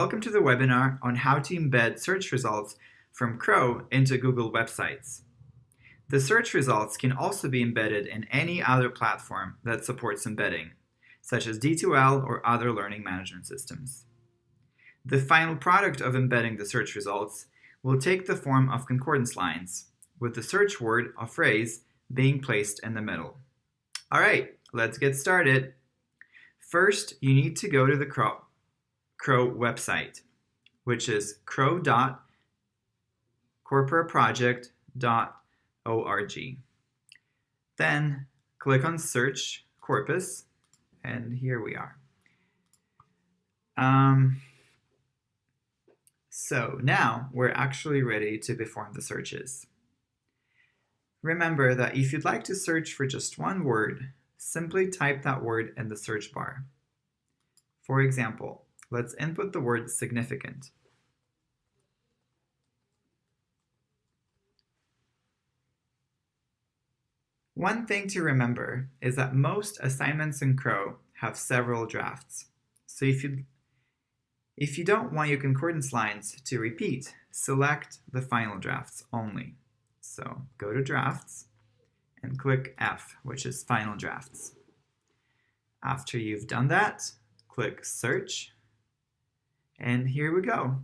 Welcome to the webinar on how to embed search results from Crow into Google websites. The search results can also be embedded in any other platform that supports embedding, such as D2L or other learning management systems. The final product of embedding the search results will take the form of concordance lines, with the search word or phrase being placed in the middle. All right, let's get started. First, you need to go to the Crow, Crow website, which is crow.corporaproject.org. Then click on Search Corpus, and here we are. Um, so now we're actually ready to perform the searches. Remember that if you'd like to search for just one word, simply type that word in the search bar. For example, let's input the word significant. One thing to remember is that most assignments in Crow have several drafts. So if you, if you don't want your concordance lines to repeat, select the final drafts only. So go to drafts and click F, which is final drafts. After you've done that, click search, and here we go.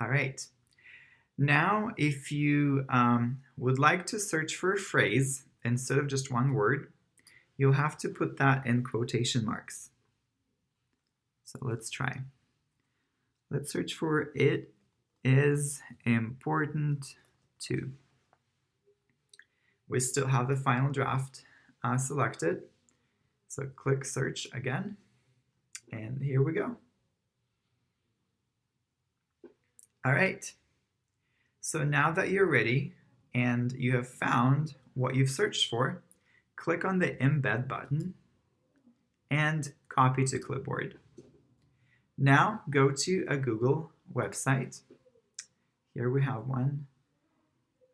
All right. Now, if you um, would like to search for a phrase instead of just one word, you'll have to put that in quotation marks. So let's try. Let's search for it is important to. We still have the final draft uh, selected. So click search again, and here we go. All right, so now that you're ready and you have found what you've searched for, click on the embed button and copy to clipboard. Now go to a Google website. Here we have one.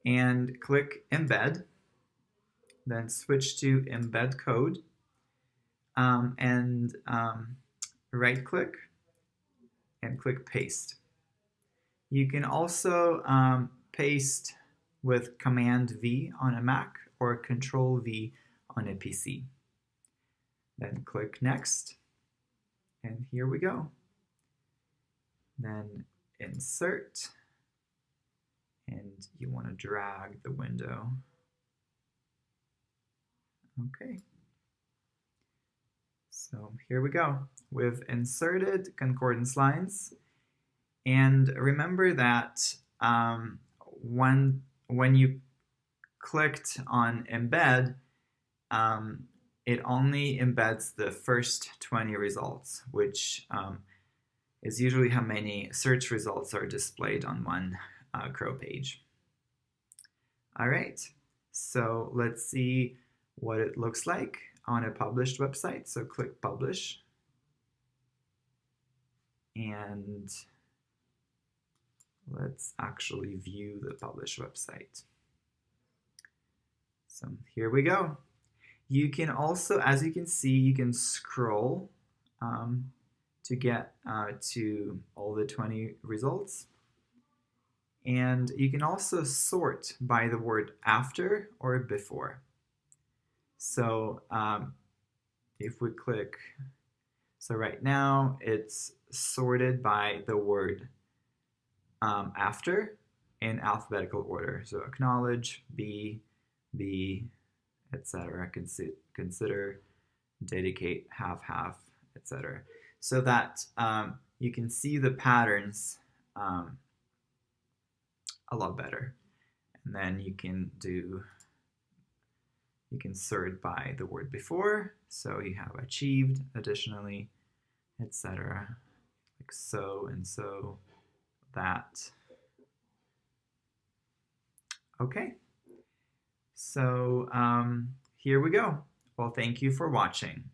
And click embed. Then switch to embed code. Um, and um, right click and click paste. You can also um, paste with Command V on a Mac or Control V on a PC. Then click next. And here we go then insert, and you want to drag the window. Okay. So here we go. We've inserted concordance lines. And remember that um, when, when you clicked on embed, um, it only embeds the first 20 results, which um, is usually how many search results are displayed on one uh, Crow page. All right, so let's see what it looks like on a published website. So click Publish. And let's actually view the published website. So here we go. You can also, as you can see, you can scroll um, to get uh, to all the 20 results. And you can also sort by the word after or before. So um, if we click, so right now it's sorted by the word um, after in alphabetical order. So acknowledge, be, be, etc. Consider, dedicate, have, have, etc so that um, you can see the patterns um, a lot better. And then you can do, you can sort by the word before, so you have achieved additionally, etc. Like so and so, that. Okay, so um, here we go. Well, thank you for watching.